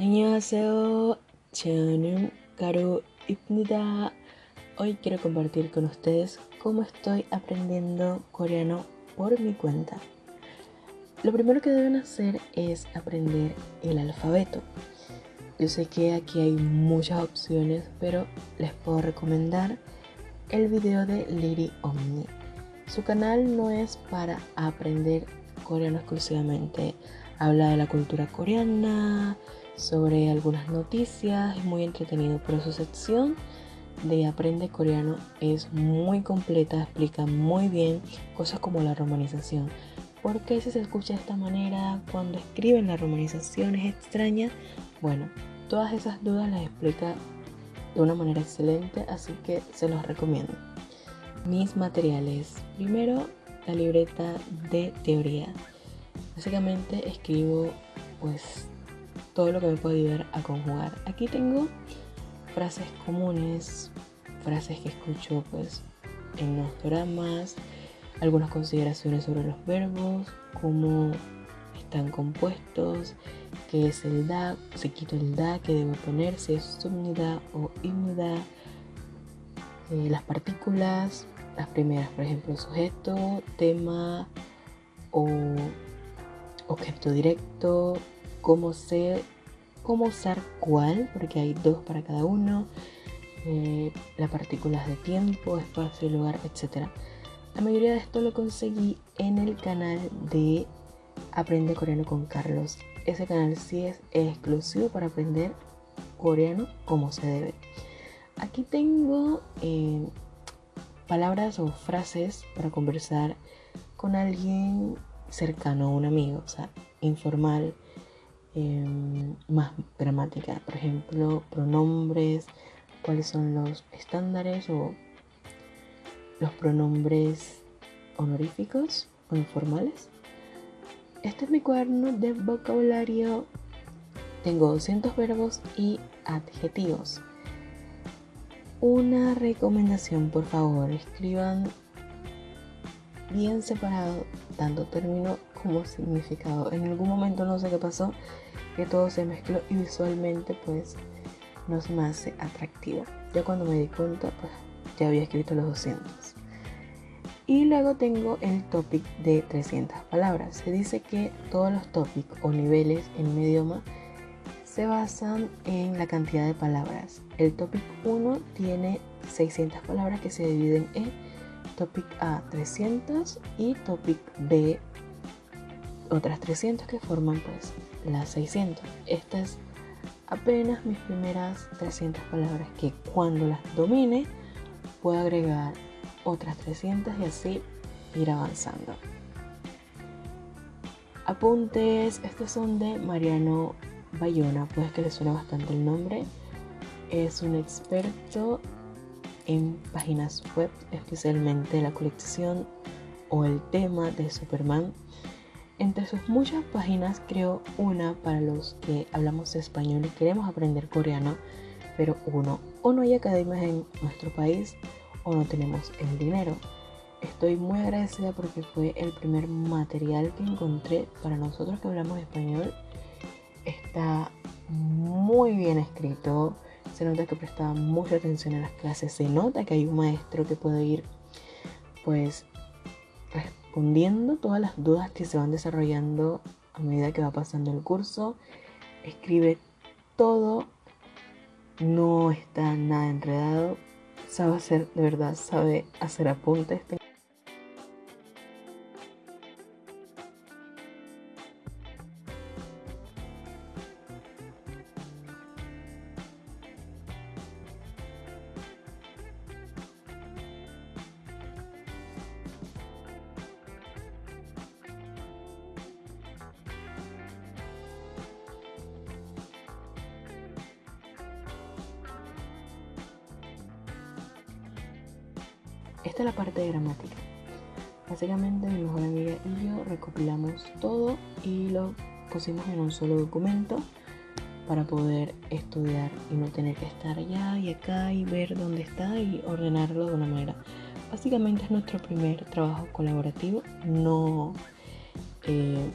안녕하세요. 저는 가루입니다. Hoy quiero compartir con ustedes cómo estoy aprendiendo coreano por mi cuenta. Lo primero que deben hacer es aprender el alfabeto. Yo sé que aquí hay muchas opciones, pero les puedo recomendar el video de Lady Omni. Su canal no es para aprender coreano exclusivamente. Habla de la cultura coreana, sobre algunas noticias, es muy entretenido, pero su sección de Aprende Coreano es muy completa, explica muy bien cosas como la romanización. ¿Por qué se escucha de esta manera cuando escriben la romanización es extraña? Bueno, todas esas dudas las explica de una manera excelente, así que se los recomiendo. Mis materiales. Primero, la libreta de teoría. Básicamente escribo pues todo lo que me puede ayudar a conjugar. Aquí tengo frases comunes, frases que escucho pues en los dramas, algunas consideraciones sobre los verbos, cómo están compuestos, qué es el da, si quito el da, qué debo poner, si es subnida o imnida, eh, las partículas, las primeras, por ejemplo, sujeto, tema o objeto directo, cómo, sé, cómo usar cuál, porque hay dos para cada uno, eh, las partículas de tiempo, espacio, lugar, etc. La mayoría de esto lo conseguí en el canal de Aprende Coreano con Carlos. Ese canal sí es exclusivo para aprender coreano como se debe. Aquí tengo eh, palabras o frases para conversar con alguien cercano, un amigo, o sea, informal, em, más gramática, por ejemplo, pronombres, cuáles son los estándares o los pronombres honoríficos o informales. Este es mi cuaderno de vocabulario. Tengo 200 verbos y adjetivos. Una recomendación, por favor, escriban bien separado tanto término como significado. En algún momento no sé qué pasó, que todo se mezcló y visualmente pues no se me hace atractivo. Ya cuando me di cuenta pues ya había escrito los 200. Y luego tengo el topic de 300 palabras. Se dice que todos los topics o niveles en un idioma se basan en la cantidad de palabras. El topic 1 tiene 600 palabras que se dividen en topic A 300 y topic B otras 300 que forman pues las 600. Estas es apenas mis primeras 300 palabras que cuando las domine puedo agregar otras 300 y así ir avanzando. Apuntes, estos son de Mariano Bayona, pues que le suena bastante el nombre. Es un experto en páginas web, especialmente la colección o el tema de Superman. Entre sus muchas páginas creo una para los que hablamos español y queremos aprender coreano, pero uno, o no hay academias en nuestro país o no tenemos el dinero. Estoy muy agradecida porque fue el primer material que encontré para nosotros que hablamos español. Está muy bien escrito, se nota que prestaba mucha atención a las clases, se nota que hay un maestro que puede ir pues respondiendo todas las dudas que se van desarrollando a medida que va pasando el curso, escribe todo, no está nada enredado, sabe hacer, de verdad, sabe hacer apuntes. Esta es la parte de gramática. Básicamente mi mejor amiga y yo recopilamos todo y lo pusimos en un solo documento para poder estudiar y no tener que estar allá y acá y ver dónde está y ordenarlo de una manera. Básicamente es nuestro primer trabajo colaborativo. No, eh,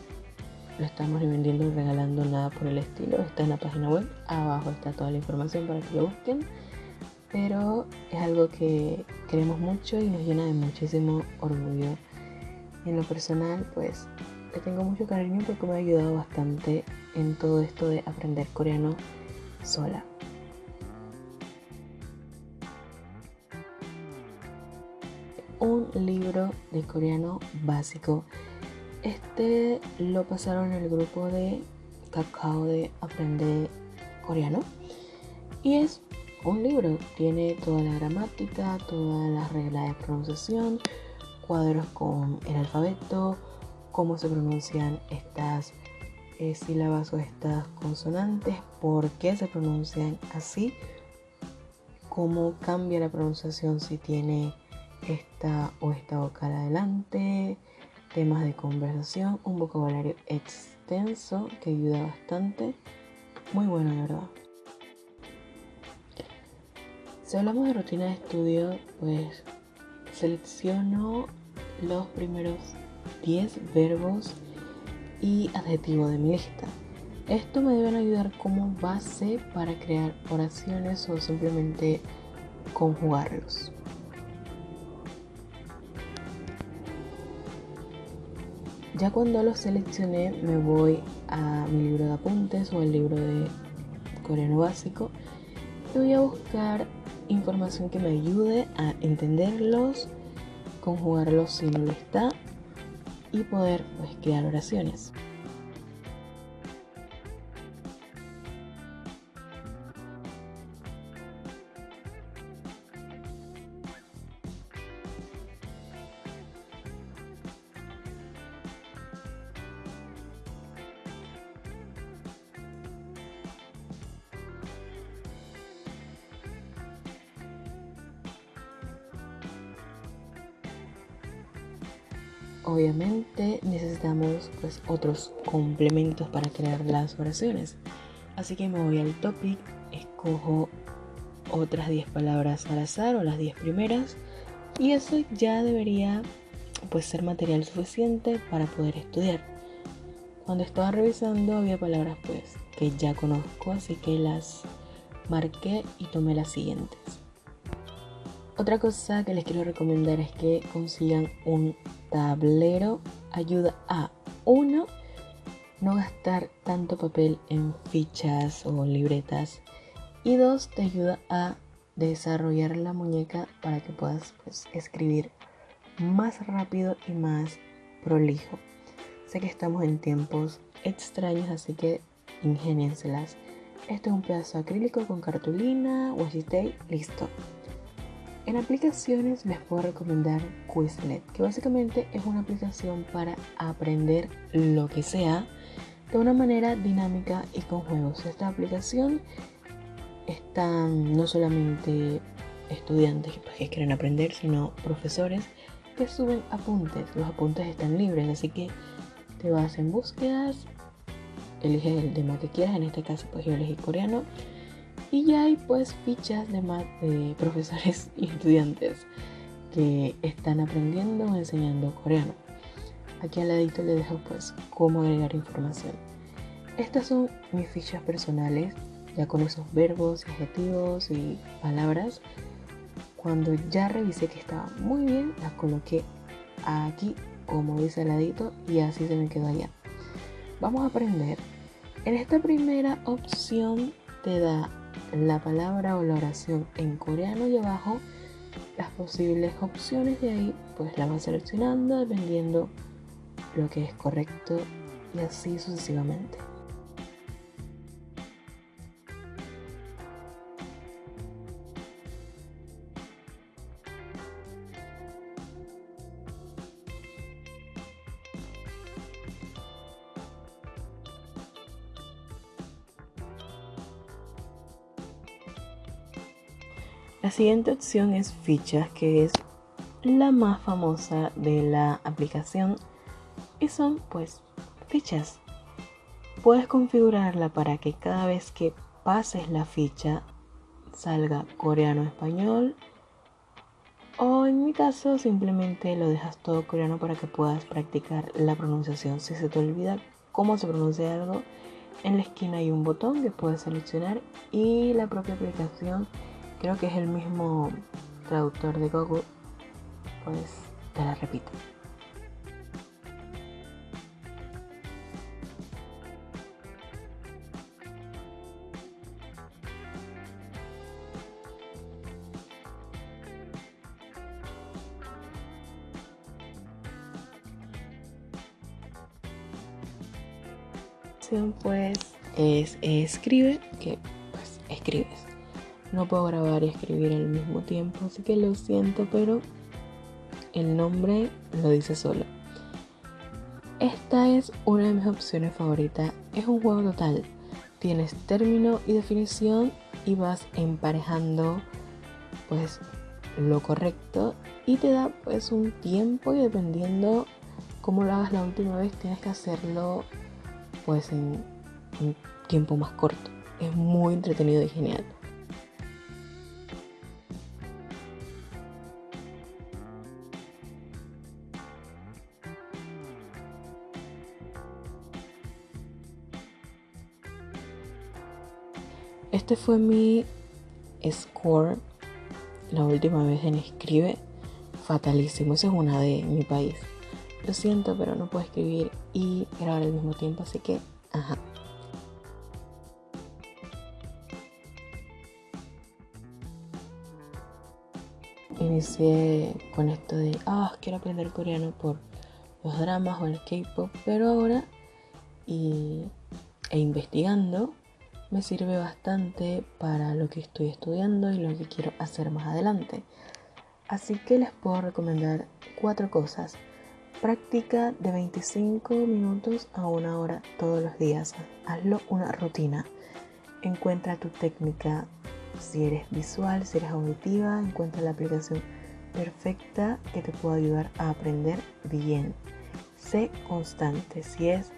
lo estamos vendiendo y regalando nada por el estilo. Está en la página web. Abajo está toda la información para que lo busquen. Pero es algo que queremos mucho y nos llena de muchísimo orgullo. En lo personal, pues le tengo mucho cariño porque me ha ayudado bastante en todo esto de aprender coreano sola. Un libro de coreano básico este lo pasaron en el grupo de Cacao de Aprender Coreano. Y es un libro, tiene toda la gramática, todas las reglas de pronunciación, cuadros con el alfabeto, cómo se pronuncian estas eh, sílabas o estas consonantes, por qué se pronuncian así, cómo cambia la pronunciación si tiene esta o esta vocal adelante, temas de conversación, un vocabulario extenso que ayuda bastante. Muy bueno, de verdad. Si hablamos de rutina de estudio, pues selecciono los primeros 10 verbos y adjetivos de mi lista. Esto me deben ayudar como base para crear oraciones o simplemente conjugarlos. Ya cuando los seleccioné me voy a mi libro de apuntes o el libro de coreano básico y voy a buscar información que me ayude a entenderlos, conjugarlos si no lo está y poder pues, crear oraciones. Obviamente necesitamos pues otros complementos para crear las oraciones. Así que me voy al topic, escojo otras 10 palabras al azar o las 10 primeras y eso ya debería pues ser material suficiente para poder estudiar. Cuando estaba revisando había palabras pues que ya conozco, así que las marqué y tomé las siguientes. Otra cosa que les quiero recomendar es que consigan un tablero. Ayuda a uno no gastar tanto papel en fichas o libretas y dos te ayuda a desarrollar la muñeca para que puedas pues, escribir más rápido y más prolijo. Sé que estamos en tiempos extraños, así que ingénienselas. Este es un pedazo acrílico con cartulina, washi tape, listo. En aplicaciones les puedo recomendar Quizlet, que básicamente es una aplicación para aprender lo que sea de una manera dinámica y con juegos. Esta aplicación están no solamente estudiantes que quieren aprender, sino profesores que suben apuntes. Los apuntes están libres, así que te vas en búsquedas, eliges el tema que quieras, en este caso pues yo elegí coreano y ya hay pues fichas de, de profesores y estudiantes que están aprendiendo o enseñando coreano. Aquí al ladito les dejo pues cómo agregar información. Estas son mis fichas personales, ya con esos verbos, adjetivos y palabras. Cuando ya revisé que estaba muy bien, las coloqué aquí como dice al ladito y así se me quedó allá. Vamos a aprender. En esta primera opción te da la palabra o la oración en coreano y abajo las posibles opciones de ahí pues la vas seleccionando dependiendo lo que es correcto y así sucesivamente. La siguiente opción es fichas, que es la más famosa de la aplicación y son pues fichas. Puedes configurarla para que cada vez que pases la ficha salga coreano-español o en mi caso simplemente lo dejas todo coreano para que puedas practicar la pronunciación. Si se te olvida cómo se pronuncia algo, en la esquina hay un botón que puedes seleccionar y la propia aplicación, creo que es el mismo traductor de Google, pues te la repito. pues es escribe, que pues escribes. No puedo grabar y escribir al mismo tiempo, así que lo siento, pero el nombre lo dice solo. Esta es una de mis opciones favoritas. Es un juego total. Tienes término y definición y vas emparejando pues lo correcto y te da pues un tiempo y dependiendo cómo lo hagas la última vez tienes que hacerlo pues en un tiempo más corto. Es muy entretenido y genial. Este fue mi score la última vez en Escribe. Fatalísimo, esa es una de mi país. Lo siento, pero no puedo escribir y grabar al mismo tiempo, así que, ajá. Inicié con esto de, ah, quiero aprender coreano por los dramas o el K-pop, pero ahora y, e investigando me sirve bastante para lo que estoy estudiando y lo que quiero hacer más adelante. Así que les puedo recomendar cuatro cosas. Práctica de 25 minutos a una hora todos los días. Hazlo una rutina. Encuentra tu técnica. Si eres visual, si eres auditiva, encuentra la aplicación perfecta que te pueda ayudar a aprender bien. Sé constante. Si es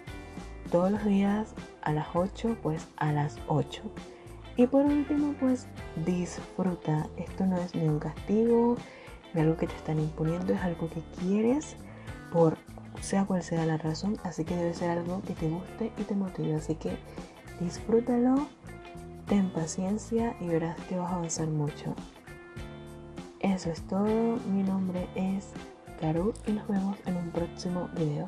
todos los días a las 8, pues a las 8. Y por último, pues disfruta. Esto no es ni un castigo, ni algo que te están imponiendo, es algo que quieres por sea cual sea la razón, así que debe ser algo que te guste y te motive, así que disfrútalo, ten paciencia y verás que vas a avanzar mucho. Eso es todo, mi nombre es Karu y nos vemos en un próximo video.